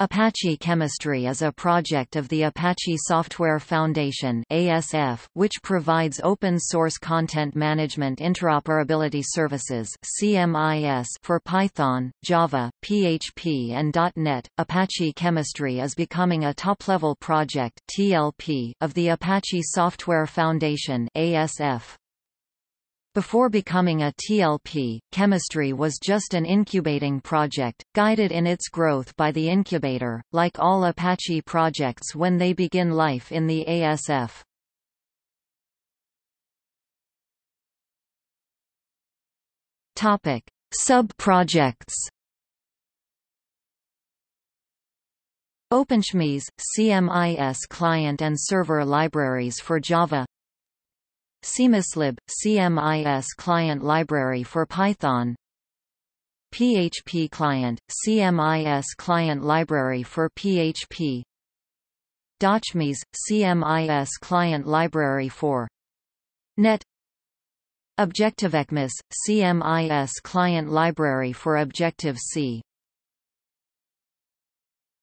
Apache Chemistry is a project of the Apache Software Foundation ASF, which provides open-source content management interoperability services CMIS for Python, Java, PHP and .NET. Apache Chemistry is becoming a top-level project TLP of the Apache Software Foundation ASF. Before becoming a TLP, chemistry was just an incubating project, guided in its growth by the incubator, like all Apache projects when they begin life in the ASF. Sub-projects OpenCMIS, CMIS client and server libraries for Java CMISLib – CMIS client library for Python. PHP client – CMIS client library for PHP DotCMIS – CMIS client library for .NET. ObjectiveCMIS – CMIS client library for Objective-C